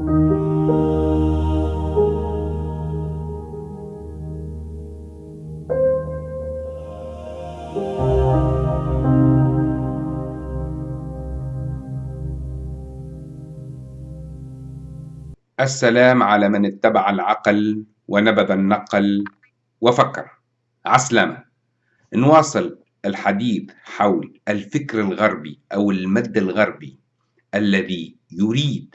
السلام على من اتبع العقل ونبذ النقل وفكر. عسلامة. نواصل الحديث حول الفكر الغربي أو المد الغربي الذي يريد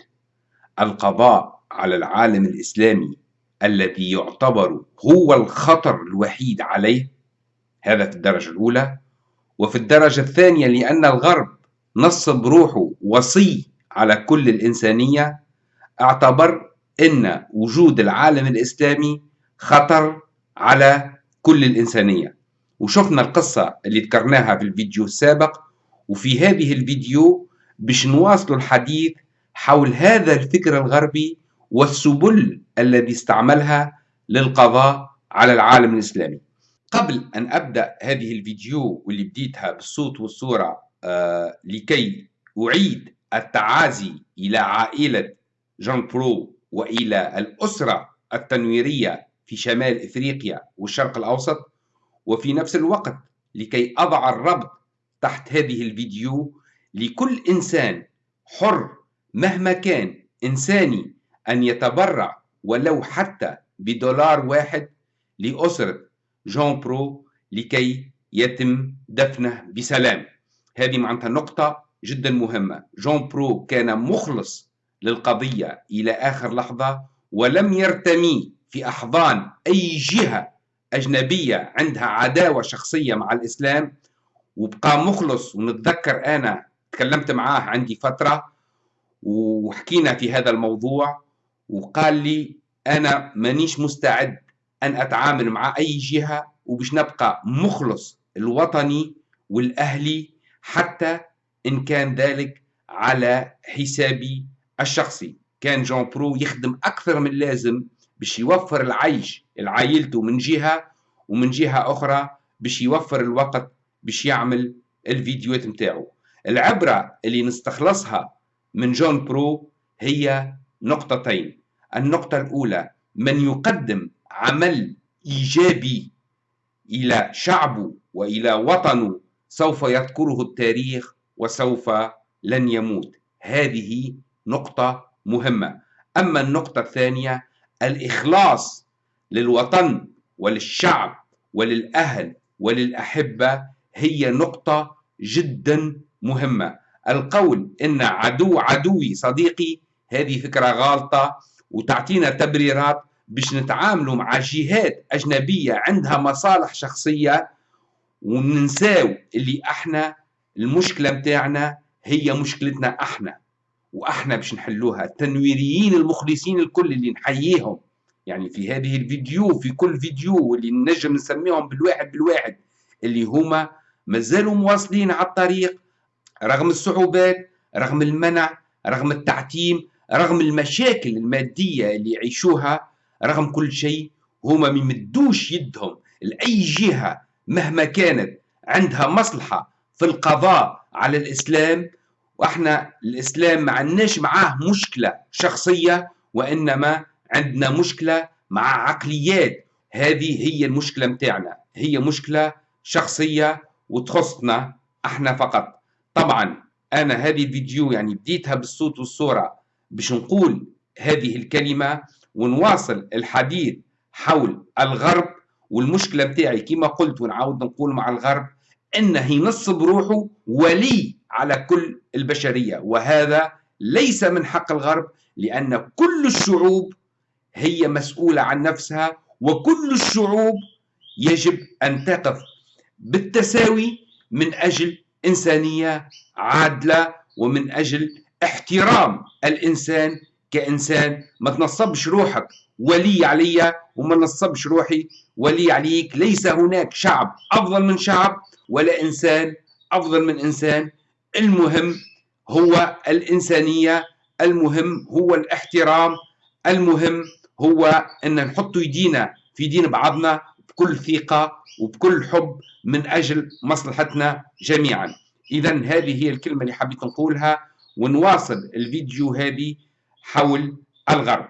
القضاء على العالم الإسلامي الذي يعتبر هو الخطر الوحيد عليه. هذا في الدرجة الأولى. وفي الدرجة الثانية لأن الغرب نصب روحه وصي على كل الإنسانية اعتبر أن وجود العالم الإسلامي خطر على كل الإنسانية. وشفنا القصة اللي ذكرناها في الفيديو السابق. وفي هذه الفيديو باش نواصل الحديث حول هذا الفكر الغربي والسبل الذي استعملها للقضاء على العالم الإسلامي. قبل أن أبدأ هذه الفيديو واللي بديتها بالصوت والصورة آه لكي أعيد التعازي إلى عائلة جان برو وإلى الأسرة التنويرية في شمال إفريقيا والشرق الأوسط وفي نفس الوقت لكي أضع الربط تحت هذه الفيديو لكل إنسان حر مهما كان إنساني أن يتبرع ولو حتى بدولار واحد لأسرة جون برو لكي يتم دفنه بسلام. هذه معناتها نقطة جدا مهمة. جون برو كان مخلص للقضية إلى آخر لحظة ولم يرتمي في أحضان أي جهة أجنبية عندها عداوة شخصية مع الإسلام. وبقى مخلص ونتذكر أنا تكلمت معاه عندي فترة وحكينا في هذا الموضوع وقال لي أنا مانيش مستعد أن أتعامل مع أي جهة وبش نبقى مخلص الوطني والأهلي حتى إن كان ذلك على حسابي الشخصي. كان جون برو يخدم أكثر من لازم باش يوفر العيش لعائلته من جهة ومن جهة أخرى باش يوفر الوقت باش يعمل الفيديوهات متاعه العبرة اللي نستخلصها من جون برو هي نقطتين. النقطة الأولى من يقدم عمل إيجابي إلى شعبه وإلى وطنه سوف يذكره التاريخ وسوف لن يموت. هذه نقطة مهمة. أما النقطة الثانية الإخلاص للوطن وللشعب وللأهل وللأحبة هي نقطة جدا مهمة. القول إن عدو عدوي صديقي هذه فكرة غالطة وتعطينا تبريرات باش نتعاملوا مع جهات أجنبية عندها مصالح شخصية وننساو اللي إحنا المشكلة متاعنا هي مشكلتنا إحنا وإحنا باش نحلوها التنويريين المخلصين الكل اللي نحييهم. يعني في هذه الفيديو في كل فيديو واللي نجم نسميهم بالواحد بالواحد اللي هما مازالوا مواصلين على الطريق رغم الصعوبات رغم المنع رغم التعتيم رغم المشاكل المادية اللي يعيشوها رغم كل شيء هما ما يمدوش يدهم لأي جهة مهما كانت عندها مصلحة في القضاء على الإسلام. وإحنا الإسلام ما عندناش معاه مشكلة شخصية وإنما عندنا مشكلة مع عقليات. هذه هي المشكلة متاعنا هي مشكلة شخصية وتخصنا إحنا فقط. طبعا أنا هذه الفيديو يعني بديتها بالصوت والصورة باش نقول هذه الكلمة ونواصل الحديث حول الغرب والمشكلة متاعي كما قلت ونعاود نقول مع الغرب انه ينصب روحه ولي على كل البشرية وهذا ليس من حق الغرب لأن كل الشعوب هي مسؤولة عن نفسها وكل الشعوب يجب أن تقف بالتساوي من أجل إنسانية عادلة ومن أجل احترام الإنسان كإنسان. ما تنصبش روحك ولي عليا وما نصبش روحي ولي عليك. ليس هناك شعب أفضل من شعب ولا إنسان أفضل من إنسان. المهم هو الإنسانية المهم هو الاحترام المهم هو أن نحط يدينا في دين بعضنا بكل ثقة وبكل حب من أجل مصلحتنا جميعا. إذا هذه هي الكلمة اللي حبيت نقولها ونواصل الفيديو هذه حول الغرب.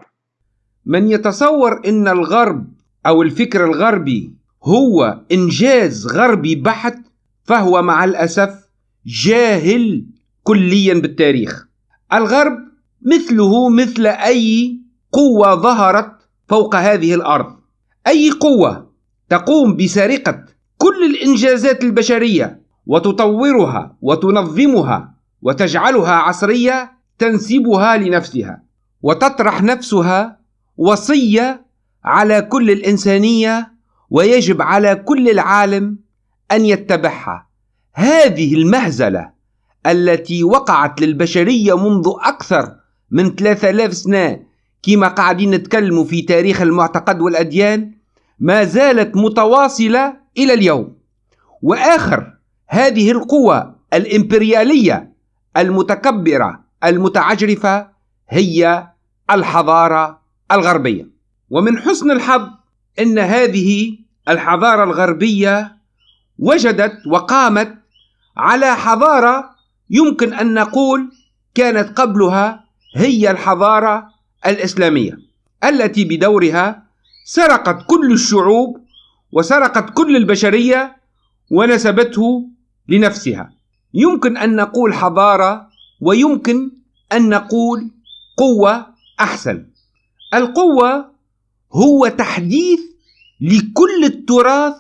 من يتصور إن الغرب أو الفكر الغربي هو إنجاز غربي بحت فهو مع الأسف جاهل كليا بالتاريخ. الغرب مثله مثل أي قوة ظهرت فوق هذه الأرض. أي قوة؟ تقوم بسرقة كل الإنجازات البشرية وتطورها وتنظمها وتجعلها عصرية تنسبها لنفسها وتطرح نفسها وصية على كل الإنسانية ويجب على كل العالم أن يتبعها. هذه المهزلة التي وقعت للبشرية منذ أكثر من 3000 سنة كما قاعدين نتكلموا في تاريخ المعتقد والأديان ما زالت متواصلة إلى اليوم. وآخر هذه القوى الإمبريالية المتكبرة المتعجرفة هي الحضارة الغربية. ومن حسن الحظ إن هذه الحضارة الغربية وجدت وقامت على حضارة يمكن أن نقول كانت قبلها هي الحضارة الإسلامية التي بدورها سرقت كل الشعوب وسرقت كل البشرية ونسبته لنفسها. يمكن أن نقول حضارة ويمكن أن نقول قوة أحسن. القوة هو تحديث لكل التراث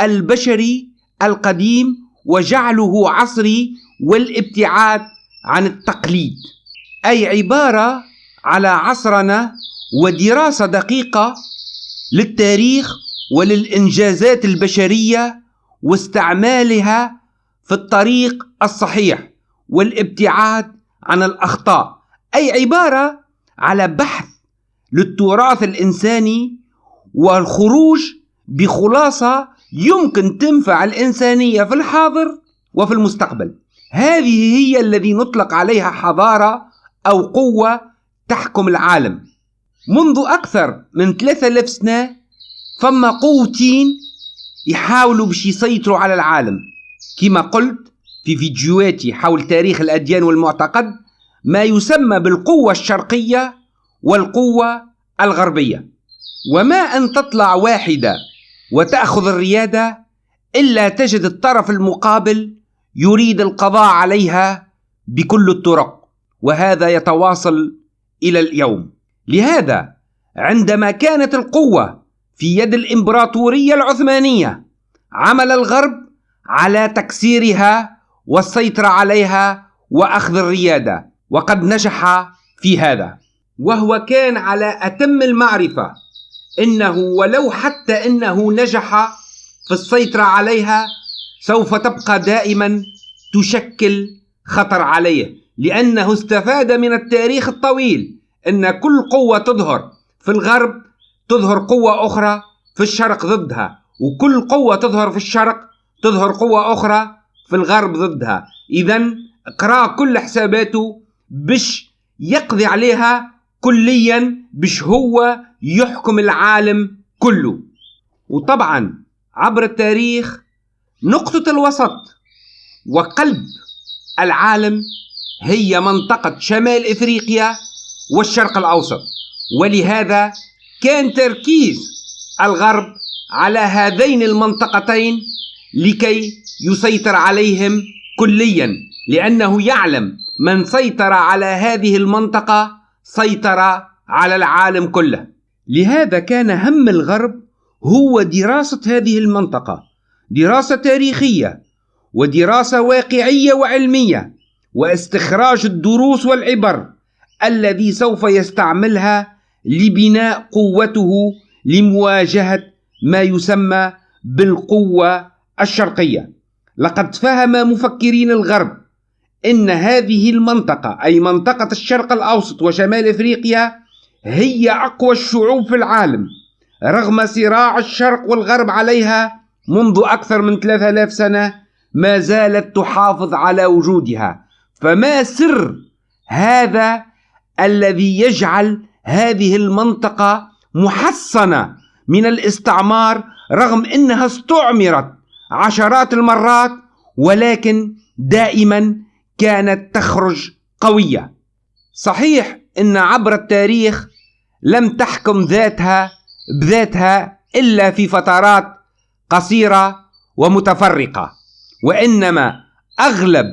البشري القديم وجعله عصري والابتعاد عن التقليد. أي عبارة على عصرنا ودراسة دقيقة للتاريخ وللإنجازات البشرية واستعمالها في الطريق الصحيح والابتعاد عن الأخطاء. أي عبارة على بحث للتراث الإنساني والخروج بخلاصة يمكن تنفع الإنسانية في الحاضر وفي المستقبل. هذه هي الذي نطلق عليها حضارة أو قوة تحكم العالم. منذ أكثر من 3000 سنة فما قوتين يحاولوا باش يسيطروا على العالم. كما قلت في فيديوهاتي حول تاريخ الأديان والمعتقد ما يسمى بالقوة الشرقية والقوة الغربية. وما أن تطلع واحدة وتأخذ الريادة إلا تجد الطرف المقابل يريد القضاء عليها بكل الطرق. وهذا يتواصل إلى اليوم. لهذا عندما كانت القوة في يد الإمبراطورية العثمانية عمل الغرب على تكسيرها والسيطرة عليها وأخذ الريادة وقد نجح في هذا. وهو كان على أتم المعرفة إنه ولو حتى إنه نجح في السيطرة عليها سوف تبقى دائما تشكل خطر عليه لأنه استفاد من التاريخ الطويل إن كل قوة تظهر في الغرب تظهر قوة أخرى في الشرق ضدها وكل قوة تظهر في الشرق تظهر قوة أخرى في الغرب ضدها. اذا اقرأ كل حساباته بش يقضي عليها كليا بش هو يحكم العالم كله. وطبعا عبر التاريخ نقطة الوسط وقلب العالم هي منطقة شمال إفريقيا والشرق الأوسط. ولهذا كان تركيز الغرب على هذين المنطقتين لكي يسيطر عليهم كليا لأنه يعلم من سيطر على هذه المنطقة سيطر على العالم كله. لهذا كان هم الغرب هو دراسة هذه المنطقة دراسة تاريخية ودراسة واقعية وعلمية واستخراج الدروس والعبر الذي سوف يستعملها لبناء قوته لمواجهة ما يسمى بالقوة الشرقية. لقد فهم مفكرين الغرب إن هذه المنطقة أي منطقة الشرق الأوسط وشمال إفريقيا هي أقوى الشعوب في العالم رغم صراع الشرق والغرب عليها منذ أكثر من 3000 سنة ما زالت تحافظ على وجودها. فما سر هذا الذي يجعل هذه المنطقة محصنة من الاستعمار رغم إنها استعمرت عشرات المرات ولكن دائما كانت تخرج قوية. صحيح إن عبر التاريخ لم تحكم ذاتها بذاتها إلا في فترات قصيرة ومتفرقة وإنما أغلب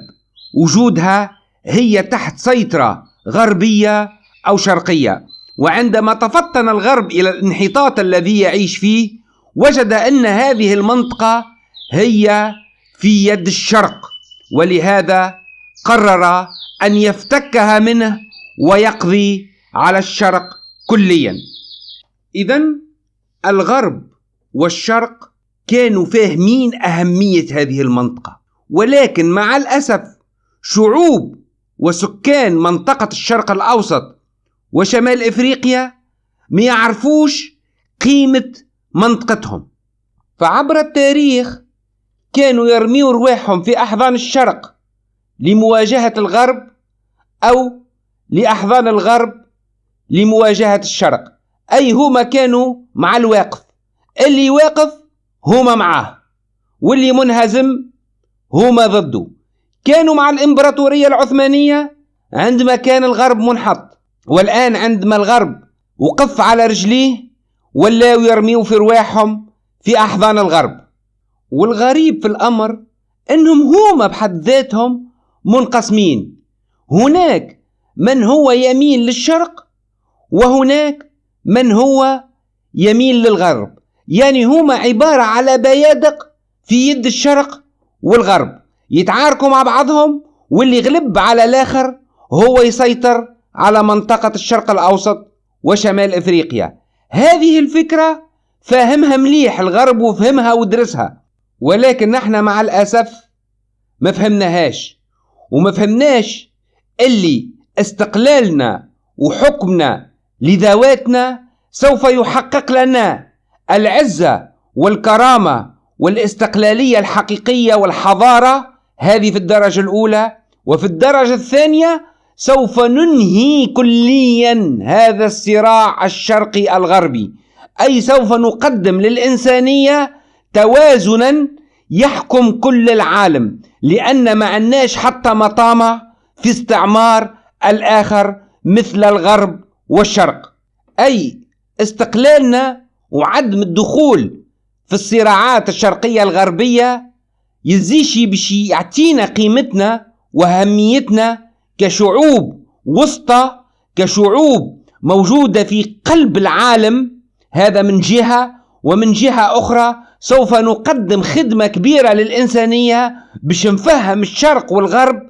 وجودها هي تحت سيطرة غربية أو شرقية. وعندما تفطن الغرب إلى الانحطاط الذي يعيش فيه وجد أن هذه المنطقة هي في يد الشرق ولهذا قرر أن يفتكها منه ويقضي على الشرق كليا. اذا الغرب والشرق كانوا فاهمين أهمية هذه المنطقة ولكن مع الأسف شعوب وسكان منطقة الشرق الأوسط وشمال إفريقيا ما يعرفوش قيمة منطقتهم. فعبر التاريخ كانوا يرميوا رواحهم في أحضان الشرق لمواجهة الغرب أو لأحضان الغرب لمواجهة الشرق. أي هما كانوا مع الواقف. اللي واقف هما معاه. واللي منهزم هما ضده. كانوا مع الإمبراطورية العثمانية عندما كان الغرب منحط والآن عندما الغرب وقف على رجليه ولاو يرميوا في رواحهم في أحضان الغرب. والغريب في الأمر إنهم هما بحد ذاتهم منقسمين. هناك من هو يميل للشرق وهناك من هو يميل للغرب. يعني هما عبارة على بيادق في يد الشرق والغرب. يتعاركوا مع بعضهم واللي يغلب على الآخر هو يسيطر على منطقة الشرق الأوسط وشمال إفريقيا. هذه الفكرة فاهمها مليح الغرب وفهمها ودرسها. ولكن نحن مع الأسف ما فهمناهاش. وما فهمناش اللي استقلالنا وحكمنا لذواتنا سوف يحقق لنا العزة والكرامة والاستقلالية الحقيقية والحضارة هذه في الدرجة الأولى وفي الدرجة الثانية سوف ننهي كليا هذا الصراع الشرقي الغربي. أي سوف نقدم للإنسانية توازنا يحكم كل العالم لأن ما عندناش حتى مطامع في استعمار الآخر مثل الغرب والشرق. أي استقلالنا وعدم الدخول في الصراعات الشرقية الغربية يزيشي باش يعطينا قيمتنا وأهميتنا كشعوب وسطى كشعوب موجودة في قلب العالم هذا من جهة ومن جهة أخرى سوف نقدم خدمة كبيرة للإنسانية باش نفهم الشرق والغرب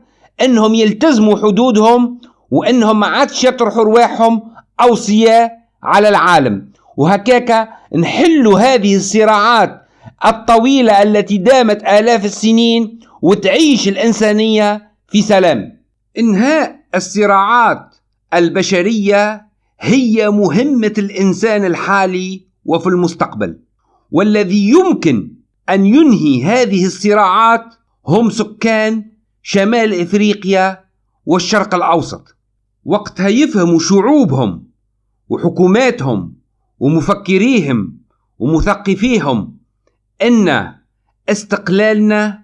أنهم يلتزموا حدودهم وأنهم ما عادش يطرحوا رواحهم أوصياء على العالم. وهكاك نحل هذه الصراعات الطويلة التي دامت آلاف السنين وتعيش الإنسانية في سلام. إنهاء الصراعات البشرية هي مهمة الإنسان الحالي وفي المستقبل والذي يمكن أن ينهي هذه الصراعات هم سكان شمال إفريقيا والشرق الأوسط. وقتها يفهموا شعوبهم وحكوماتهم ومفكريهم ومثقفيهم إن استقلالنا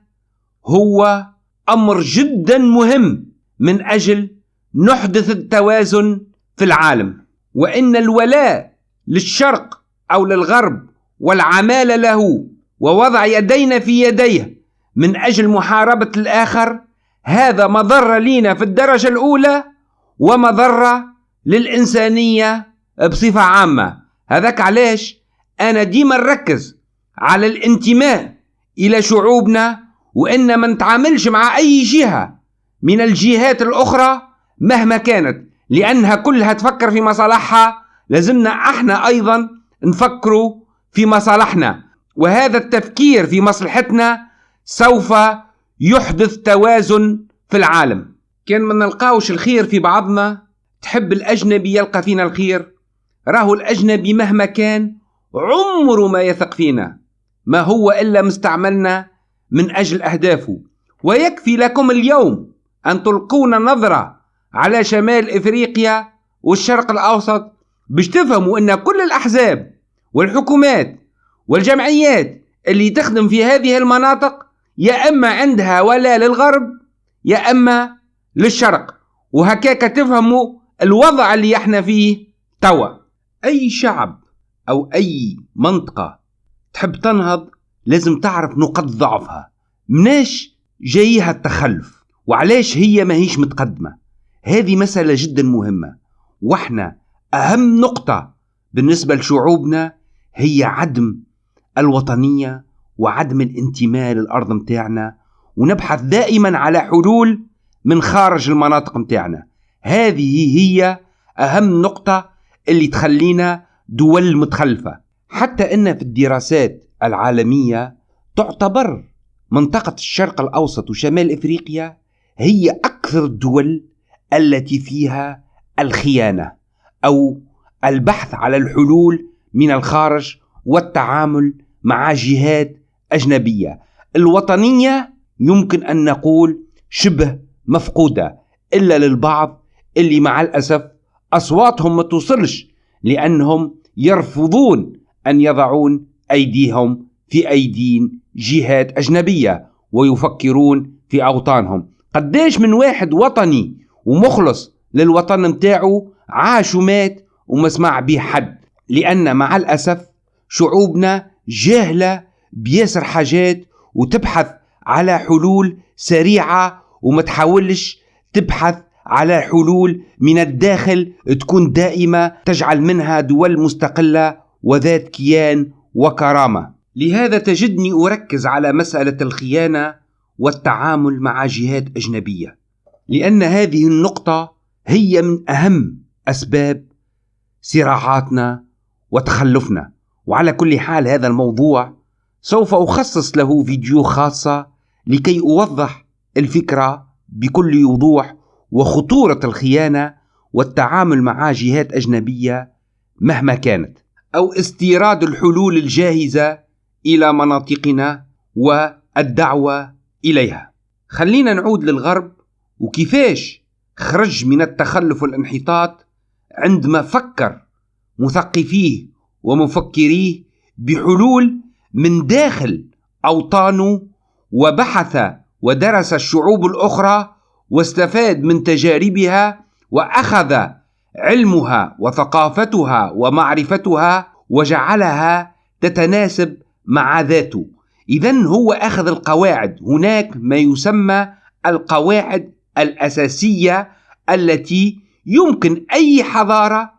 هو أمر جدا مهم من أجل نحدث التوازن في العالم وإن الولاء للشرق أو للغرب والعمال له ووضع يدينا في يديه من أجل محاربة الآخر هذا مضره لينا في الدرجة الأولى ومضره للإنسانية بصفة عامة. هذاك علاش أنا ديما نركز على الانتماء إلى شعوبنا وإن ما نتعاملش مع أي جهة من الجهات الأخرى مهما كانت لأنها كلها تفكر في مصالحها لازمنا إحنا أيضا نفكروا في مصالحنا. وهذا التفكير في مصلحتنا سوف يحدث توازن في العالم. كان ما نلقاوش الخير في بعضنا تحب الأجنبي يلقى فينا الخير. راهو الأجنبي مهما كان عمره ما يثق فينا. ما هو إلا مستعملنا من أجل أهدافه. ويكفي لكم اليوم أن تلقون نظرة على شمال إفريقيا والشرق الأوسط باش تفهموا أن كل الأحزاب والحكومات والجمعيات اللي تخدم في هذه المناطق يا إما عندها ولا للغرب يا إما للشرق. وهكاك تفهموا الوضع اللي إحنا فيه توا. أي شعب أو أي منطقة تحب تنهض لازم تعرف نقاط ضعفها. مناش جايها التخلف وعلاش هي ما هيش متقدمة؟ هذه مسألة جدا مهمة. وإحنا أهم نقطة بالنسبة لشعوبنا هي عدم الوطنية وعدم الانتماء للأرض متاعنا ونبحث دائما على حلول من خارج المناطق متاعنا. هذه هي أهم نقطة اللي تخلينا دول متخلفة. حتى أن في الدراسات العالمية تعتبر منطقة الشرق الأوسط وشمال إفريقيا هي أكثر الدول التي فيها الخيانة أو البحث على الحلول من الخارج والتعامل مع جهات أجنبية. الوطنية يمكن أن نقول شبه مفقودة إلا للبعض اللي مع الأسف أصواتهم ما توصلش لأنهم يرفضون أن يضعون أيديهم في أيدين جهات أجنبية ويفكرون في أوطانهم. قديش من واحد وطني ومخلص للوطن متاعه عاش ومات وما سمع به حد لأن مع الأسف شعوبنا جاهلة بياسر حاجات وتبحث على حلول سريعة وما تحاولش تبحث على حلول من الداخل تكون دائمة تجعل منها دول مستقلة وذات كيان وكرامة. لهذا تجدني أركز على مسألة الخيانة والتعامل مع جهات أجنبية لأن هذه النقطة هي من أهم أسباب صراعاتنا وتخلفنا. وعلى كل حال هذا الموضوع سوف أخصص له فيديو خاصة لكي أوضح الفكرة بكل وضوح وخطورة الخيانة والتعامل مع جهات أجنبية مهما كانت. أو استيراد الحلول الجاهزة إلى مناطقنا والدعوة إليها. خلينا نعود للغرب وكيفاش خرج من التخلف والانحطاط عندما فكر مثقفيه ومفكريه بحلول من داخل أوطانه وبحث ودرس الشعوب الأخرى واستفاد من تجاربها وأخذ علمها وثقافتها ومعرفتها وجعلها تتناسب مع ذاته. اذا هو أخذ القواعد. هناك ما يسمى القواعد الأساسية التي يمكن أي حضارة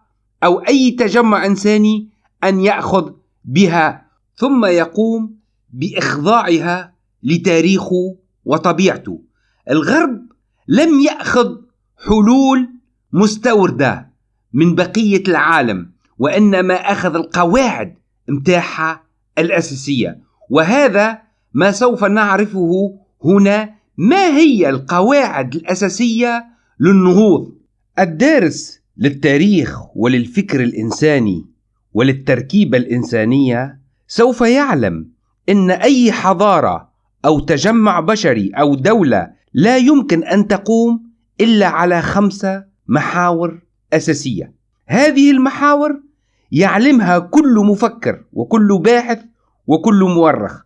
أو أي تجمع إنساني أن يأخذ بها ثم يقوم بإخضاعها لتاريخه وطبيعته. الغرب لم يأخذ حلول مستوردة. من بقية العالم وإنما أخذ القواعد متاعها الأساسية. وهذا ما سوف نعرفه هنا ما هي القواعد الأساسية للنهوض؟ الدارس للتاريخ وللفكر الإنساني وللتركيبة الإنسانية سوف يعلم إن أي حضارة أو تجمع بشري أو دولة لا يمكن أن تقوم إلا على خمسة محاور أساسية. هذه المحاور يعلمها كل مفكر وكل باحث وكل مؤرخ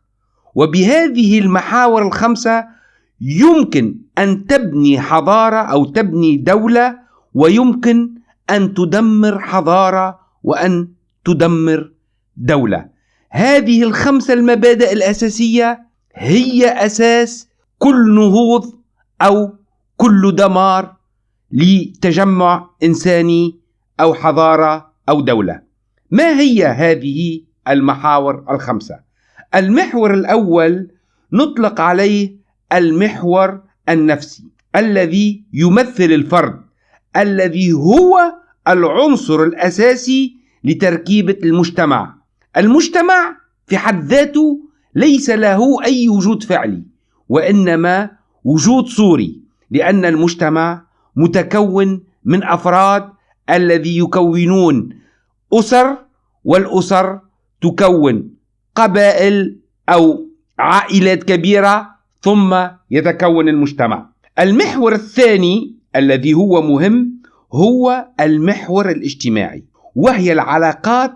وبهذه المحاور الخمسة يمكن أن تبني حضارة أو تبني دولة ويمكن أن تدمر حضارة وأن تدمر دولة. هذه الخمسة المبادئ الأساسية هي أساس كل نهوض أو كل دمار لتجمع انساني أو حضارة أو دولة. ما هي هذه المحاور الخمسة؟ المحور الأول نطلق عليه المحور النفسي الذي يمثل الفرد الذي هو العنصر الأساسي لتركيبة المجتمع. المجتمع في حد ذاته ليس له أي وجود فعلي وإنما وجود صوري لأن المجتمع متكون من أفراد الذي يكونون. أسر والأسر تكون قبائل أو عائلات كبيرة ثم يتكون المجتمع. المحور الثاني الذي هو مهم هو المحور الاجتماعي وهي العلاقات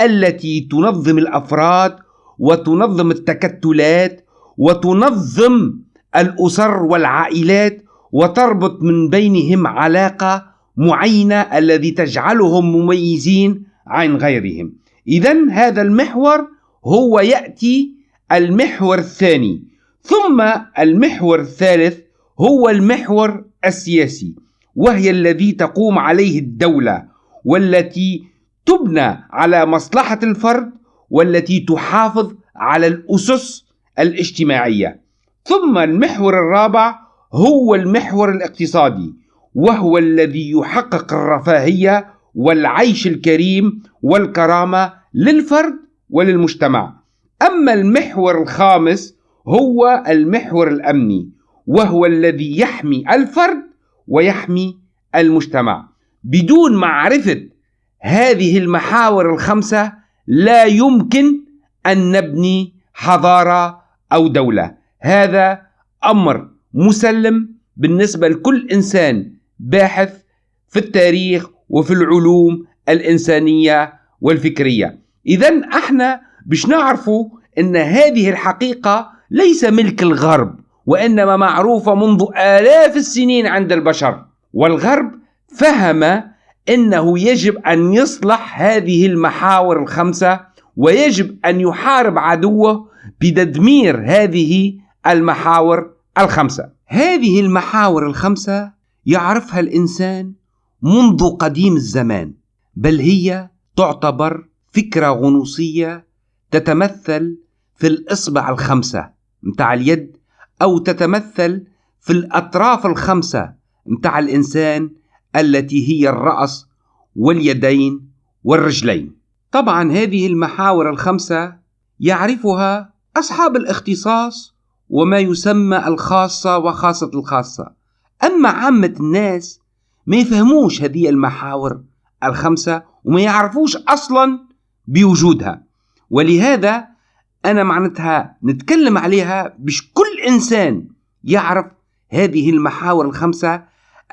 التي تنظم الأفراد وتنظم التكتلات وتنظم الأسر والعائلات وتربط من بينهم علاقة معينة الذي تجعلهم مميزين عن غيرهم. إذا هذا المحور هو يأتي المحور الثاني. ثم المحور الثالث هو المحور السياسي وهي الذي تقوم عليه الدولة والتي تبنى على مصلحة الفرد والتي تحافظ على الأسس الاجتماعية. ثم المحور الرابع هو المحور الاقتصادي وهو الذي يحقق الرفاهية والعيش الكريم والكرامة للفرد وللمجتمع. أما المحور الخامس هو المحور الأمني وهو الذي يحمي الفرد ويحمي المجتمع. بدون معرفة هذه المحاور الخمسة لا يمكن أن نبني حضارة أو دولة. هذا أمر مسلم بالنسبة لكل إنسان باحث في التاريخ وفي العلوم الإنسانية والفكرية. إذا إحنا باش نعرفوا أن هذه الحقيقة ليس ملك الغرب وإنما معروفة منذ آلاف السنين عند البشر. والغرب فهم أنه يجب أن يصلح هذه المحاور الخمسة ويجب أن يحارب عدوه بتدمير هذه المحاور الخمسة. هذه المحاور الخمسة يعرفها الإنسان منذ قديم الزمان بل هي تعتبر فكرة غنوصية تتمثل في الإصبع الخمسة متاع اليد أو تتمثل في الأطراف الخمسة متاع الإنسان التي هي الرأس واليدين والرجلين. طبعا هذه المحاور الخمسة يعرفها أصحاب الاختصاص وما يسمى الخاصة وخاصة الخاصة. أما عامة الناس ما يفهموش هذه المحاور الخمسة وما يعرفوش أصلا بوجودها. ولهذا أنا معناتها نتكلم عليها باش كل إنسان يعرف هذه المحاور الخمسة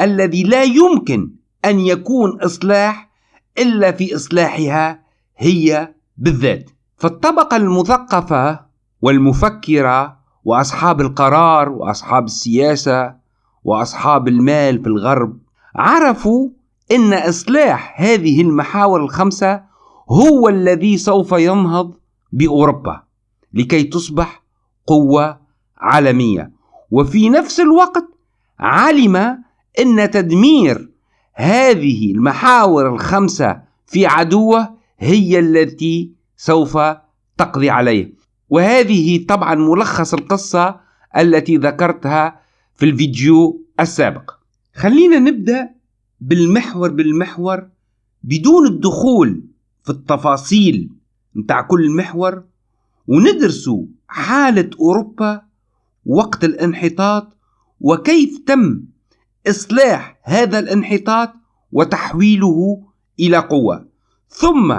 الذي لا يمكن أن يكون إصلاح إلا في إصلاحها هي بالذات. فالطبقة المثقفة والمفكرة وأصحاب القرار وأصحاب السياسة وأصحاب المال في الغرب عرفوا أن إصلاح هذه المحاور الخمسة هو الذي سوف ينهض بأوروبا لكي تصبح قوة عالمية. وفي نفس الوقت علم أن تدمير هذه المحاور الخمسة في عدوه هي التي سوف تقضي عليه. وهذه طبعا ملخص القصة التي ذكرتها في الفيديو السابق. خلينا نبدأ بالمحور بالمحور بدون الدخول في التفاصيل متاع كل محور وندرسوا حالة أوروبا وقت الانحطاط وكيف تم إصلاح هذا الانحطاط وتحويله إلى قوة. ثم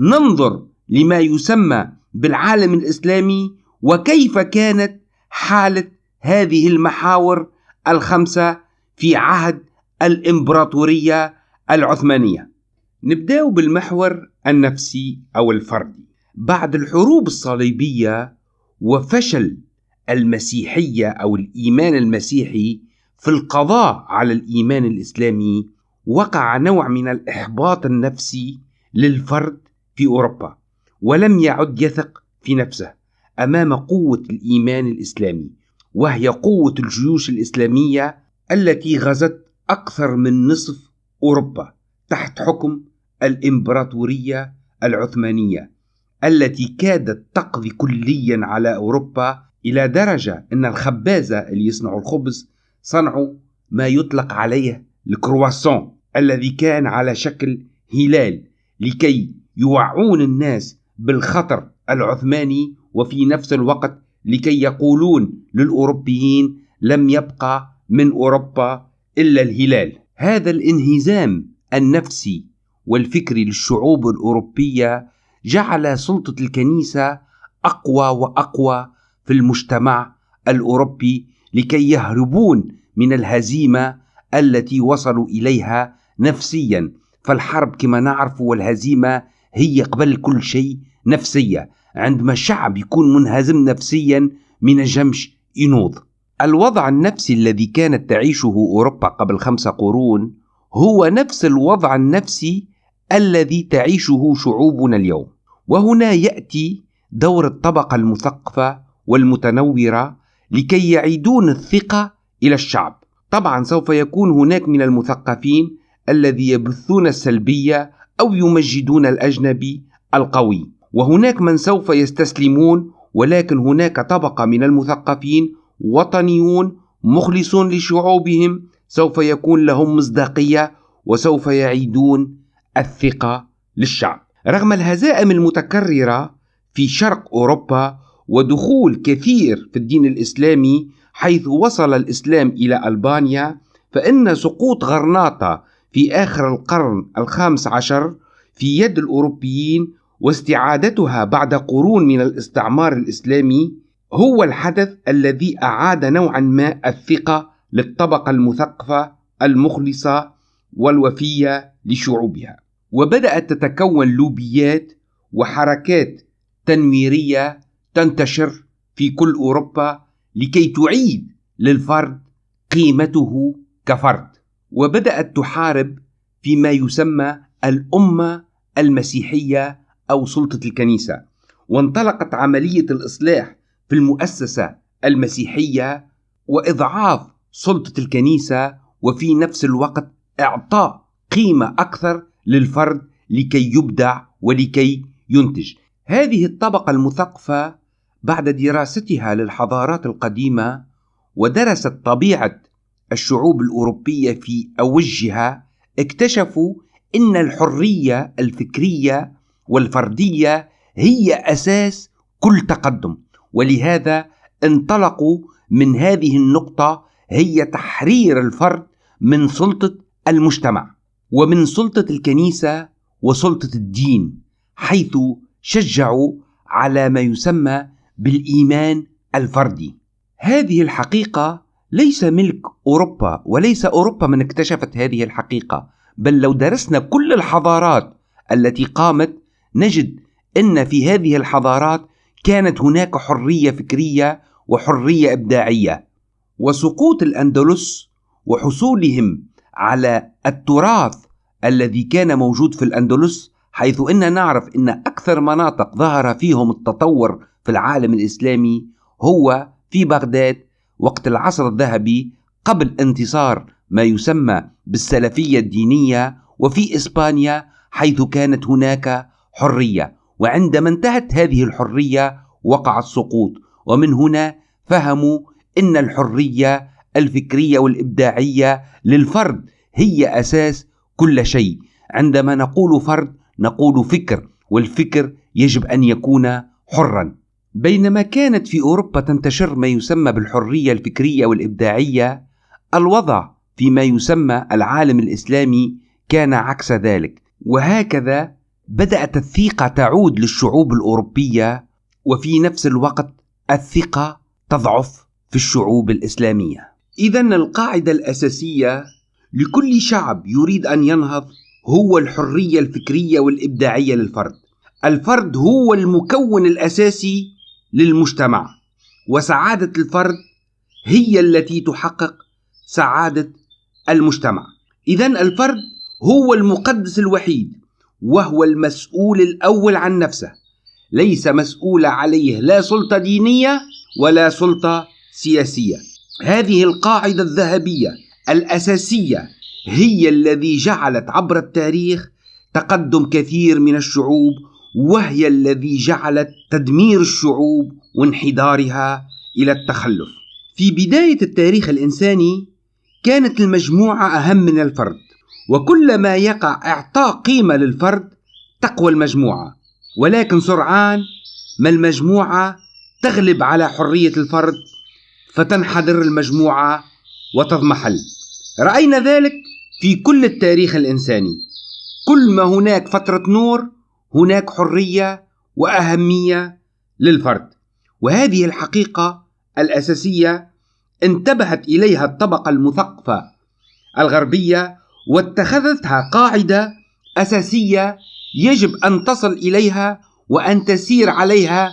ننظر لما يسمى بالعالم الإسلامي وكيف كانت حالة هذه المحاور الخمسة في عهد الإمبراطورية العثمانية؟ نبدأ بالمحور النفسي أو الفردي. بعد الحروب الصليبية وفشل المسيحية أو الإيمان المسيحي في القضاء على الإيمان الإسلامي وقع نوع من الإحباط النفسي للفرد في أوروبا. ولم يعد يثق في نفسه أمام قوة الإيمان الإسلامي وهي قوة الجيوش الإسلامية التي غزت أكثر من نصف أوروبا تحت حكم الإمبراطورية العثمانية التي كادت تقضي كليا على أوروبا إلى درجة أن الخبازة اللي يصنعوا الخبز صنعوا ما يطلق عليه الكرواسون الذي كان على شكل هلال لكي يوعون الناس بالخطر العثماني وفي نفس الوقت لكي يقولون للأوروبيين لم يبقى من أوروبا إلا الهلال. هذا الانهزام النفسي والفكري للشعوب الأوروبية جعل سلطة الكنيسة أقوى وأقوى في المجتمع الأوروبي لكي يهربون من الهزيمة التي وصلوا إليها نفسيا. فالحرب كما نعرف والهزيمة هي قبل كل شيء نفسية. عندما الشعب يكون منهزم نفسيا من الجمش ينوض. الوضع النفسي الذي كانت تعيشه أوروبا قبل خمسة قرون هو نفس الوضع النفسي الذي تعيشه شعوبنا اليوم. وهنا يأتي دور الطبقة المثقفة والمتنورة لكي يعيدون الثقة إلى الشعب. طبعا سوف يكون هناك من المثقفين الذي يبثون السلبية أو يمجدون الأجنبي القوي. وهناك من سوف يستسلمون ولكن هناك طبقة من المثقفين وطنيون مخلصون لشعوبهم. سوف يكون لهم مصداقية وسوف يعيدون الثقة للشعب. رغم الهزائم المتكررة في شرق أوروبا ودخول كثير في الدين الإسلامي حيث وصل الإسلام إلى ألبانيا فإن سقوط غرناطة في آخر القرن الخامس عشر في يد الأوروبيين واستعادتها بعد قرون من الاستعمار الإسلامي هو الحدث الذي أعاد نوعا ما الثقة للطبقة المثقفة المخلصة والوفية لشعوبها. وبدأت تتكون لوبيات وحركات تنويرية تنتشر في كل أوروبا لكي تعيد للفرد قيمته كفرد. وبدأت تحارب فيما يسمى الأمة المسيحية أو سلطة الكنيسة وانطلقت عملية الإصلاح في المؤسسة المسيحية وإضعاف سلطة الكنيسة وفي نفس الوقت إعطاء قيمة أكثر للفرد لكي يبدع ولكي ينتج. هذه الطبقة المثقفة بعد دراستها للحضارات القديمة ودرست طبيعة الشعوب الأوروبية في أوجها اكتشفوا إن الحرية الفكرية والفردية هي أساس كل تقدم ولهذا انطلقوا من هذه النقطة هي تحرير الفرد من سلطة المجتمع ومن سلطة الكنيسة وسلطة الدين حيث شجعوا على ما يسمى بالإيمان الفردي. هذه الحقيقة ليس ملك أوروبا وليس أوروبا من اكتشفت هذه الحقيقة بل لو درسنا كل الحضارات التي قامت نجد إن في هذه الحضارات كانت هناك حرية فكرية وحرية إبداعية وسقوط الأندلس وحصولهم على التراث الذي كان موجود في الأندلس حيث إن نعرف إن أكثر مناطق ظهر فيهم التطور في العالم الإسلامي هو في بغداد وقت العصر الذهبي قبل انتصار ما يسمى بالسلفية الدينية وفي إسبانيا حيث كانت هناك حرية. وعندما انتهت هذه الحرية وقع السقوط. ومن هنا فهموا إن الحرية الفكرية والإبداعية للفرد هي أساس كل شيء. عندما نقول فرد نقول فكر والفكر يجب أن يكون حرا. بينما كانت في أوروبا تنتشر ما يسمى بالحرية الفكرية والإبداعية الوضع فيما يسمى العالم الإسلامي كان عكس ذلك. وهكذا بدات الثقه تعود للشعوب الأوروبية وفي نفس الوقت الثقة تضعف في الشعوب الإسلامية. اذا القاعدة الأساسية لكل شعب يريد أن ينهض هو الحرية الفكرية والإبداعية للفرد. الفرد هو المكون الأساسي للمجتمع. وسعادة الفرد هي التي تحقق سعادة المجتمع. اذا الفرد هو المقدس الوحيد وهو المسؤول الأول عن نفسه. ليس مسؤول عليه لا سلطة دينية ولا سلطة سياسية. هذه القاعدة الذهبية الأساسية هي الذي جعلت عبر التاريخ تقدم كثير من الشعوب وهي الذي جعلت تدمير الشعوب وانحدارها إلى التخلف. في بداية التاريخ الإنساني كانت المجموعة أهم من الفرد وكلما يقع إعطاء قيمة للفرد تقوى المجموعة. ولكن سرعان ما المجموعة تغلب على حرية الفرد فتنحدر المجموعة وتضمحل. رأينا ذلك في كل التاريخ الإنساني. كل ما هناك فترة نور هناك حرية وأهمية للفرد. وهذه الحقيقة الأساسية انتبهت إليها الطبقة المثقفة الغربية واتخذتها قاعدة أساسية يجب أن تصل إليها وأن تسير عليها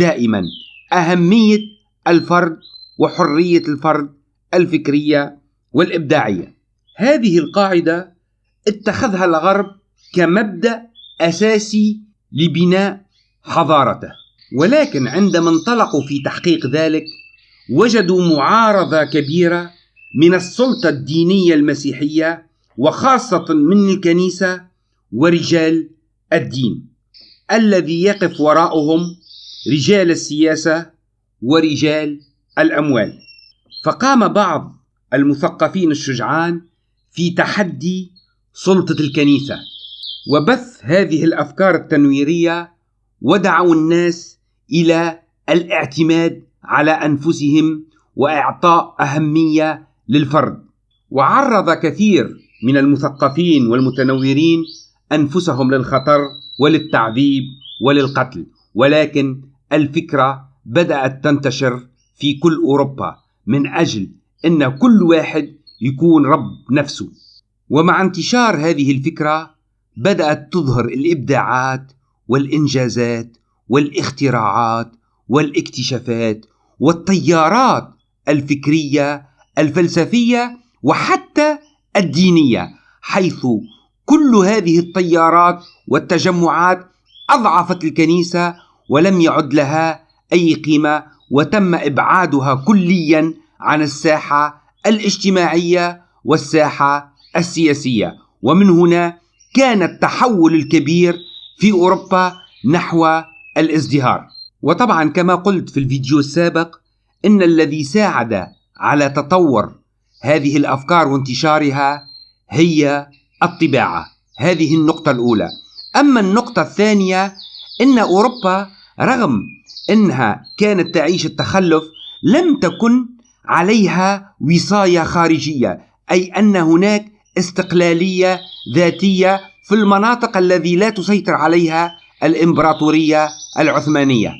دائما. أهمية الفرد وحرية الفرد الفكرية والإبداعية. هذه القاعدة اتخذها الغرب كمبدأ أساسي لبناء حضارته. ولكن عندما انطلقوا في تحقيق ذلك وجدوا معارضة كبيرة من السلطة الدينية المسيحية وخاصة من الكنيسة ورجال الدين الذي يقف وراءهم رجال السياسة ورجال الأموال. فقام بعض المثقفين الشجعان في تحدي سلطة الكنيسة. وبث هذه الأفكار التنويرية ودعوا الناس إلى الاعتماد على أنفسهم وإعطاء أهمية للفرد. وعرض كثير من المثقفين والمتنورين أنفسهم للخطر وللتعذيب وللقتل ولكن الفكرة بدأت تنتشر في كل أوروبا من أجل إن كل واحد يكون رب نفسه. ومع انتشار هذه الفكرة بدأت تظهر الإبداعات والإنجازات والاختراعات والاكتشافات والتيارات الفكرية الفلسفية وحتى الدينية حيث كل هذه التيارات والتجمعات أضعفت الكنيسة ولم يعد لها أي قيمة وتم إبعادها كليا عن الساحة الاجتماعية والساحة السياسية. ومن هنا كان التحول الكبير في أوروبا نحو الازدهار. وطبعا كما قلت في الفيديو السابق إن الذي ساعد على تطور هذه الأفكار وانتشارها هي الطباعة. هذه النقطة الأولى. أما النقطة الثانية إن أوروبا رغم إنها كانت تعيش التخلف لم تكن عليها وصاية خارجية أي أن هناك استقلالية ذاتية في المناطق الذي لا تسيطر عليها الإمبراطورية العثمانية.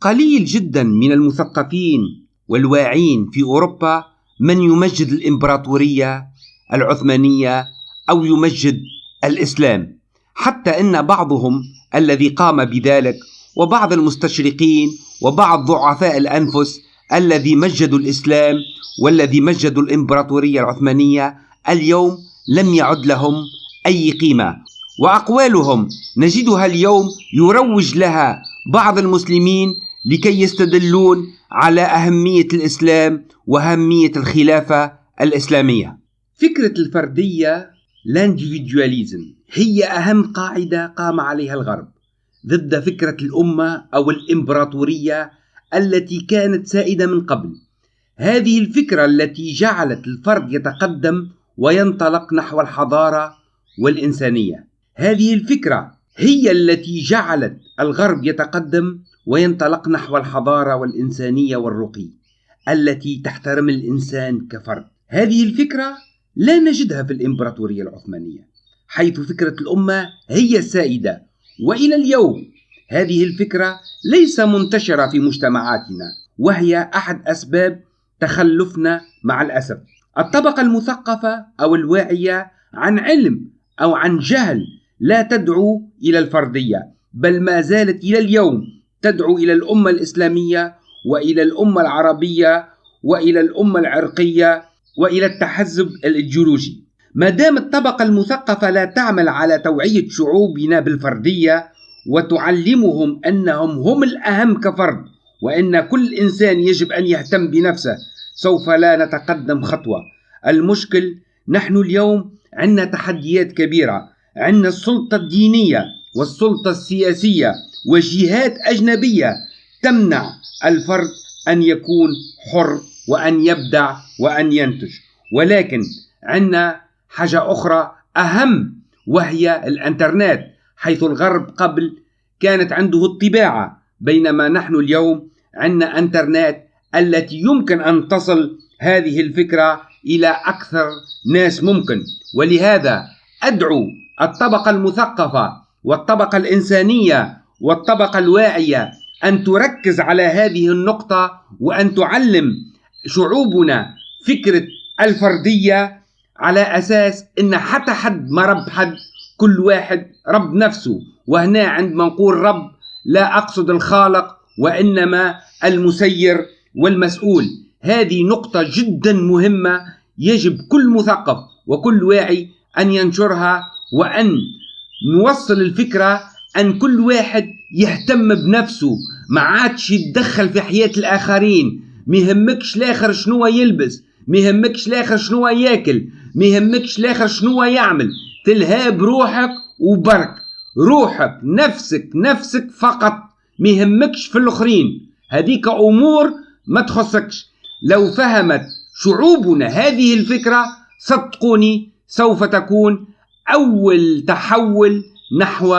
قليل جدا من المثقفين والواعين في أوروبا من يمجد الإمبراطورية العثمانية أو يمجد الإسلام، حتى إن بعضهم الذي قام بذلك وبعض المستشرقين وبعض ضعفاء الأنفس الذي مجدوا الإسلام والذي مجدوا الإمبراطورية العثمانية اليوم لم يعد لهم أي قيمة. وأقوالهم نجدها اليوم يروج لها بعض المسلمين لكي يستدلون على أهمية الإسلام وأهمية الخلافة الإسلامية. فكرة الفردية لانديفيدواليزم هي أهم قاعدة قام عليها الغرب ضد فكرة الأمة أو الإمبراطورية التي كانت سائدة من قبل. هذه الفكرة التي جعلت الفرد يتقدم وينطلق نحو الحضارة والإنسانية. هذه الفكرة هي التي جعلت الغرب يتقدم وينطلق نحو الحضارة والإنسانية والرقي التي تحترم الإنسان كفرد. هذه الفكرة لا نجدها في الإمبراطورية العثمانية حيث فكرة الأمة هي السائدة. وإلى اليوم هذه الفكرة ليس منتشرة في مجتمعاتنا وهي أحد أسباب تخلفنا مع الأسف. الطبقة المثقفة أو الواعية عن علم أو عن جهل لا تدعو إلى الفردية بل ما زالت إلى اليوم تدعو إلى الأمة الإسلامية وإلى الأمة العربية وإلى الأمة العرقية وإلى التحزب الإيديولوجي. ما دام الطبقة المثقفة لا تعمل على توعية شعوبنا بالفردية وتعلمهم أنهم هم الأهم كفرد وأن كل إنسان يجب أن يهتم بنفسه سوف لا نتقدم خطوة. المشكل نحن اليوم عندنا تحديات كبيرة. عندنا السلطة الدينية والسلطة السياسية وجهات أجنبية تمنع الفرد أن يكون حر وأن يبدع وأن ينتج. ولكن عندنا حاجة أخرى أهم وهي الإنترنت حيث الغرب قبل كانت عنده الطباعة بينما نحن اليوم عندنا إنترنت التي يمكن أن تصل هذه الفكرة إلى أكثر ناس ممكن. ولهذا أدعو الطبقة المثقفة والطبقة الإنسانية والطبقة الواعية أن تركز على هذه النقطة وأن تعلم شعوبنا فكرة الفردية على أساس إن حتى حد ما رب حد كل واحد رب نفسه. وهنا عندما نقول رب لا أقصد الخالق وإنما المسير والمسؤول. هذه نقطة جدا مهمة يجب كل مثقف وكل واعي أن ينشرها وأن نوصل الفكرة أن كل واحد يهتم بنفسه. ما عادش يتدخل في حياة الآخرين. ما يهمكش الآخر شنو يلبس. ما يهمكش الآخر شنو ياكل. ما يهمكش الآخر شنو يعمل. تلهى بروحك وبرك. روحك نفسك نفسك فقط. ما يهمكش في الآخرين. هذيك أمور ما تخصكش. لو فهمت شعوبنا هذه الفكرة صدقوني سوف تكون أول تحول نحو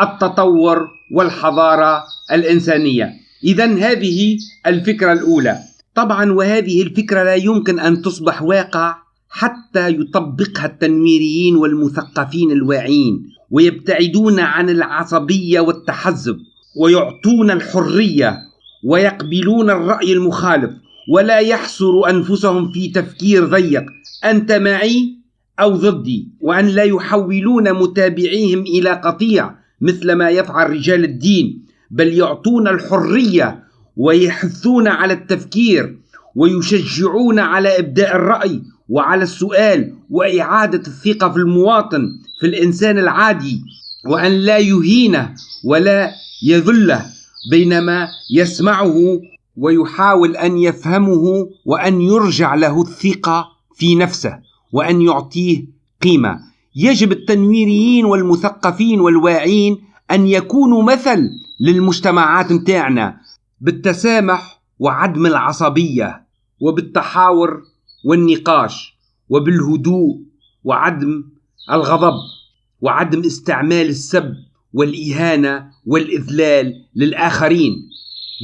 التطور والحضارة الإنسانية. إذا هذه الفكرة الأولى. طبعا وهذه الفكرة لا يمكن أن تصبح واقع حتى يطبقها التنويريين والمثقفين الواعين ويبتعدون عن العصبية والتحزب ويعطون الحرية ويقبلون الرأي المخالف ولا يحصر أنفسهم في تفكير ضيق. أنت معي أو ضدي؟ وأن لا يحولون متابعيهم إلى قطيع مثل ما يفعل رجال الدين بل يعطون الحرية ويحثون على التفكير ويشجعون على إبداء الرأي وعلى السؤال وإعادة الثقة في المواطن في الإنسان العادي وأن لا يهينه ولا يذله. بينما يسمعه ويحاول أن يفهمه وأن يرجع له الثقة في نفسه وأن يعطيه قيمة. يجب التنويريين والمثقفين والواعين أن يكونوا مثل للمجتمعات متاعنا بالتسامح وعدم العصبية وبالتحاور والنقاش وبالهدوء وعدم الغضب وعدم استعمال السب والإهانة والإذلال للآخرين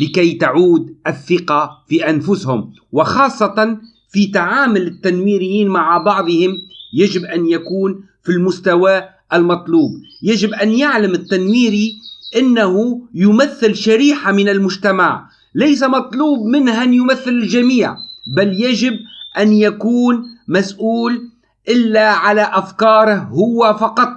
لكي تعود الثقة في أنفسهم. وخاصة في تعامل التنويريين مع بعضهم يجب أن يكون في المستوى المطلوب. يجب أن يعلم التنويري أنه يمثل شريحة من المجتمع. ليس مطلوب منه أن يمثل الجميع بل يجب أن يكون مسؤول إلا على أفكاره هو فقط.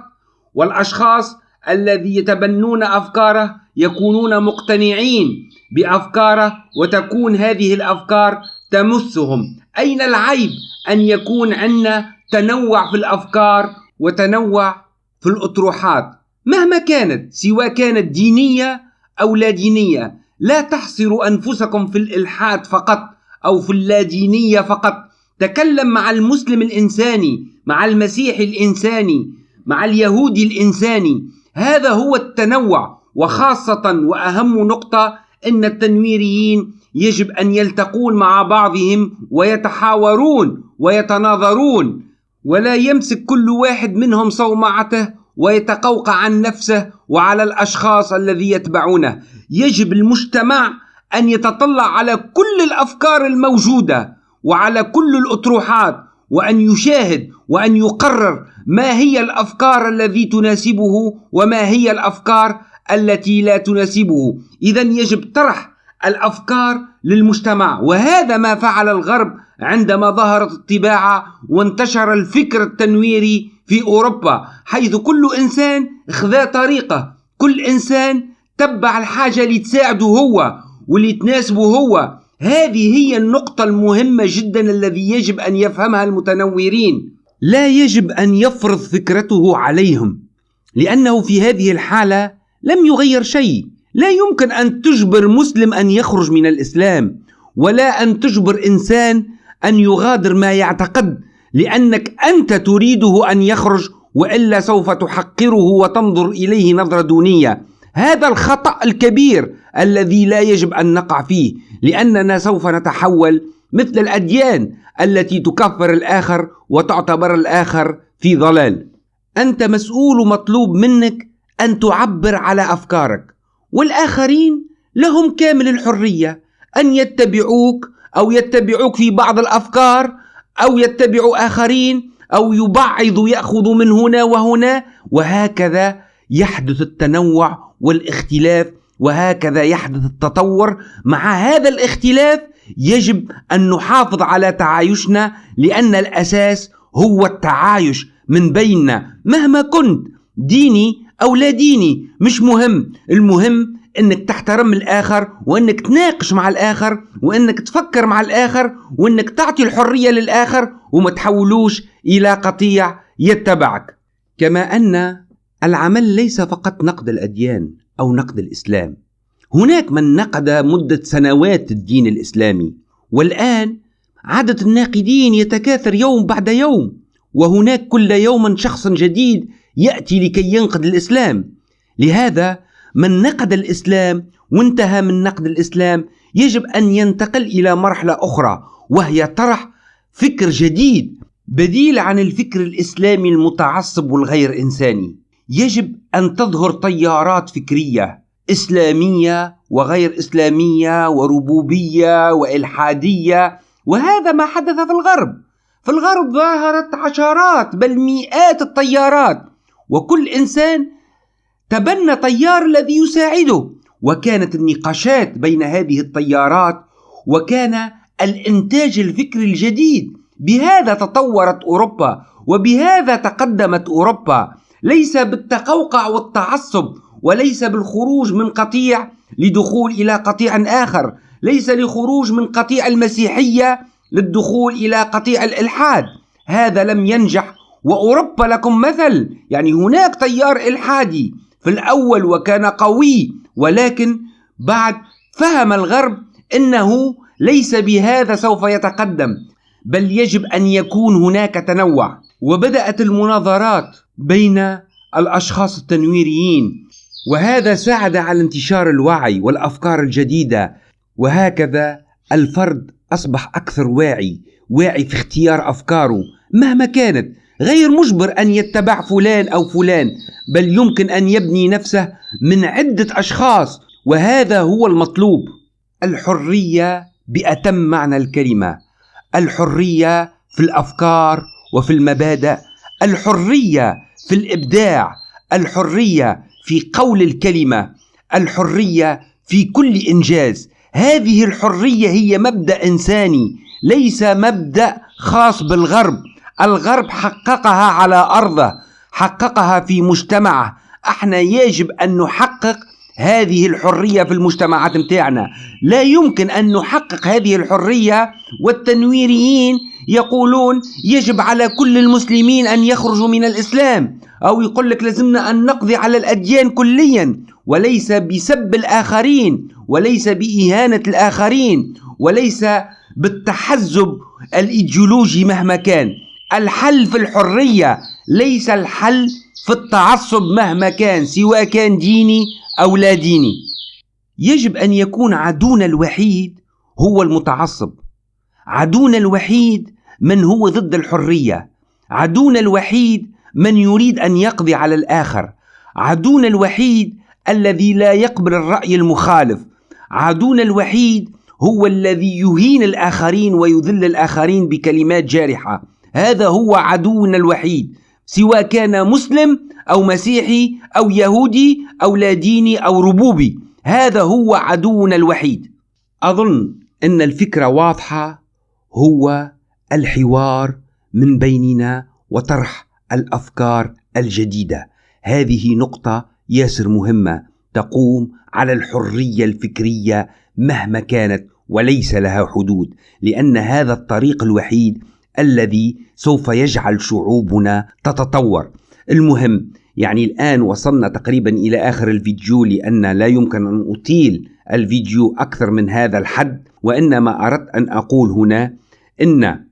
والأشخاص الذي يتبنون أفكاره يكونون مقتنعين بأفكاره وتكون هذه الأفكار تمسهم. أين العيب أن يكون عندنا تنوع في الأفكار وتنوع في الأطروحات؟ مهما كانت سواء كانت دينية أو لا دينية لا تحصروا أنفسكم في الإلحاد فقط أو في اللادينية فقط. تكلم مع المسلم الإنساني مع المسيحي الإنساني مع اليهودي الإنساني. هذا هو التنوع وخاصة وأهم نقطة أن التنويريين يجب أن يلتقون مع بعضهم ويتحاورون ويتناظرون ولا يمسك كل واحد منهم صومعته ويتقوقع عن نفسه وعلى الأشخاص الذي يتبعونه. يجب المجتمع أن يتطلع على كل الأفكار الموجودة وعلى كل الأطروحات وأن يشاهد وأن يقرر ما هي الأفكار التي تناسبه وما هي الأفكار التي لا تناسبه؟ اذا يجب طرح الأفكار للمجتمع وهذا ما فعل الغرب عندما ظهرت الطباعة وانتشر الفكر التنويري في أوروبا حيث كل إنسان خذا طريقة كل إنسان تبع الحاجة اللي تساعده هو واللي تناسبه هو. هذه هي النقطة المهمة جدا الذي يجب أن يفهمها المتنورين لا يجب أن يفرض فكرته عليهم لأنه في هذه الحالة لم يغير شيء. لا يمكن أن تجبر مسلم أن يخرج من الإسلام ولا أن تجبر إنسان أن يغادر ما يعتقد لأنك أنت تريده أن يخرج وإلا سوف تحقره وتنظر إليه نظرة دونية. هذا الخطأ الكبير الذي لا يجب أن نقع فيه لأننا سوف نتحول مثل الأديان التي تكفر الآخر وتعتبر الآخر في ضلال. أنت مسؤول مطلوب منك أن تعبر على أفكارك والآخرين لهم كامل الحرية أن يتبعوك أو يتبعوك في بعض الأفكار أو يتبعوا آخرين أو يبعضوا يأخذوا من هنا وهنا وهكذا يحدث التنوع والاختلاف وهكذا يحدث التطور مع هذا الاختلاف يجب أن نحافظ على تعايشنا لأن الأساس هو التعايش من بيننا. مهما كنت ديني أو لا ديني مش مهم. المهم إنك تحترم الآخر وإنك تناقش مع الآخر وإنك تفكر مع الآخر وإنك تعطي الحرية للآخر وما تحولوش إلى قطيع يتبعك. كما أن العمل ليس فقط نقد الأديان أو نقد الإسلام. هناك من نقد مدة سنوات الدين الإسلامي والآن عدد الناقدين يتكاثر يوم بعد يوم وهناك كل يوم شخص جديد يأتي لكي ينقد الإسلام. لهذا من نقد الإسلام وانتهى من نقد الإسلام يجب أن ينتقل إلى مرحلة أخرى وهي طرح فكر جديد بديل عن الفكر الإسلامي المتعصب والغير إنساني. يجب أن تظهر تيارات فكرية إسلامية وغير إسلامية وربوبية وإلحادية وهذا ما حدث في الغرب. في الغرب ظهرت عشرات بل مئات الطيارات وكل إنسان تبنى طيار الذي يساعده. وكانت النقاشات بين هذه الطيارات وكان الإنتاج الفكري الجديد. بهذا تطورت أوروبا وبهذا تقدمت أوروبا. ليس بالتقوقع والتعصب وليس بالخروج من قطيع لدخول إلى قطيع آخر. ليس لخروج من قطيع المسيحية للدخول إلى قطيع الإلحاد. هذا لم ينجح. وأوروبا لكم مثل. يعني هناك تيار إلحادي في الأول وكان قوي ولكن بعد فهم الغرب أنه ليس بهذا سوف يتقدم. بل يجب أن يكون هناك تنوع. وبدأت المناظرات بين الأشخاص التنويريين. وهذا ساعد على انتشار الوعي والأفكار الجديدة. وهكذا الفرد أصبح أكثر واعي واعي في اختيار أفكاره. مهما كانت غير مجبر أن يتبع فلان أو فلان بل يمكن أن يبني نفسه من عدة أشخاص. وهذا هو المطلوب. الحرية بأتم معنى الكلمة. الحرية في الأفكار وفي المبادئ. الحرية في الإبداع. الحرية في قول الكلمة الحرية في كل إنجاز. هذه الحرية هي مبدأ إنساني ليس مبدأ خاص بالغرب. الغرب حققها على أرضه حققها في مجتمعه. أحنا يجب أن نحقق هذه الحرية في المجتمعات متاعنا لا يمكن أن نحقق هذه الحرية والتنويريين يقولون يجب على كل المسلمين أن يخرجوا من الإسلام أو يقول لك لازمنا أن نقضي على الأديان كليا وليس بسب الآخرين وليس بإهانة الآخرين وليس بالتحزب الإيديولوجي مهما كان. الحل في الحرية ليس الحل في التعصب مهما كان سواء كان ديني أو لا ديني. يجب أن يكون عدونا الوحيد هو المتعصب. عدونا الوحيد من هو ضد الحرية. عدونا الوحيد من يريد أن يقضي على الآخر. عدونا الوحيد الذي لا يقبل الرأي المخالف. عدونا الوحيد هو الذي يهين الآخرين ويذل الآخرين بكلمات جارحة. هذا هو عدونا الوحيد. سواء كان مسلم أو مسيحي أو يهودي أو لا ديني أو ربوبي. هذا هو عدونا الوحيد. أظن أن الفكرة واضحة. هو الحوار من بيننا وطرح الأفكار الجديدة. هذه نقطة ياسر مهمة تقوم على الحرية الفكرية مهما كانت وليس لها حدود لأن هذا الطريق الوحيد الذي سوف يجعل شعوبنا تتطور. المهم يعني الآن وصلنا تقريبا إلى آخر الفيديو لأن لا يمكن أن أطيل الفيديو أكثر من هذا الحد وإنما أردت أن أقول هنا إن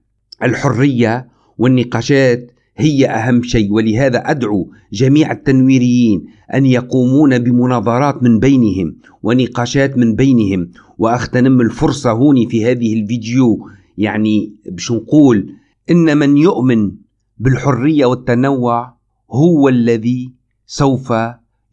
الحرية والنقاشات هي أهم شيء ولهذا أدعو جميع التنويريين أن يقومون بمناظرات من بينهم ونقاشات من بينهم. وأغتنم الفرصة هوني في هذه الفيديو يعني باش نقول إن من يؤمن بالحرية والتنوع هو الذي سوف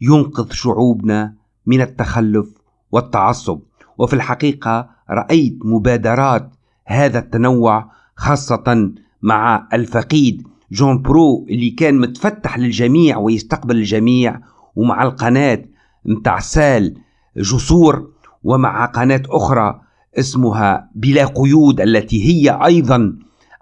ينقذ شعوبنا من التخلف والتعصب. وفي الحقيقة رأيت مبادرات هذا التنوع خاصة مع الفقيد جون برو اللي كان متفتح للجميع ويستقبل الجميع ومع القناة متاع سال جسور ومع قناة أخرى اسمها بلا قيود التي هي أيضا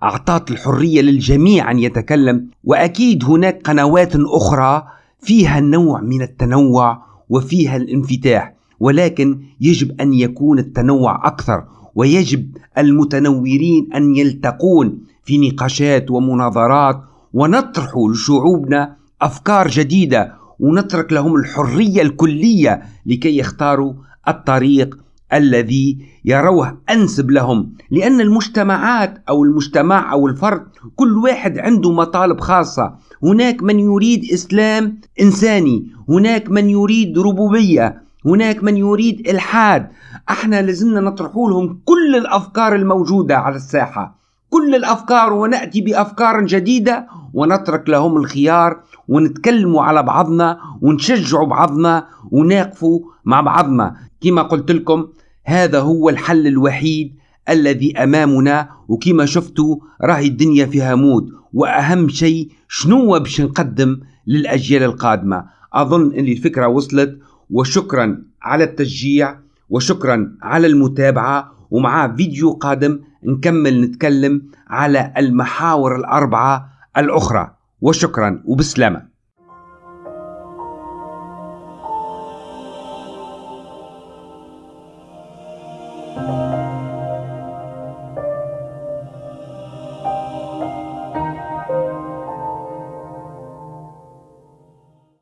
أعطت الحرية للجميع أن يتكلم. وأكيد هناك قنوات أخرى فيها نوع من التنوع وفيها الانفتاح ولكن يجب أن يكون التنوع أكثر. ويجب المتنورين أن يلتقون في نقاشات ومناظرات ونطرح لشعوبنا أفكار جديدة ونترك لهم الحرية الكلية لكي يختاروا الطريق الذي يروه أنسب لهم لأن المجتمعات أو المجتمع أو الفرد كل واحد عنده مطالب خاصة. هناك من يريد إسلام إنساني هناك من يريد ربوبية. هناك من يريد إلحاد. أحنا لازمنا نطرح لهم كل الأفكار الموجودة على الساحة. كل الأفكار ونأتي بأفكار جديدة ونترك لهم الخيار ونتكلموا على بعضنا ونشجعوا بعضنا ونقفوا مع بعضنا. كما قلت لكم هذا هو الحل الوحيد الذي أمامنا وكما شفتوا راهي الدنيا فيها موت. وأهم شيء شنو باش نقدم للأجيال القادمة؟ أظن أن الفكرة وصلت. وشكرا على التشجيع وشكرا على المتابعة ومع فيديو قادم نكمل نتكلم على المحاور الأربعة الأخرى. وشكرا وبسلامة.